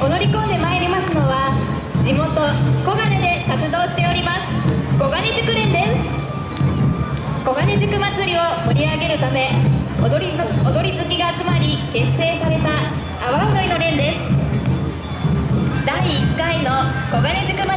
踊り込んでまいりますのは地元小金で活動しております小金塾連です。小金塾祭りを盛り上げるため踊り踊り好きが集まり結成された阿波踊りの連です。第1回の小金塾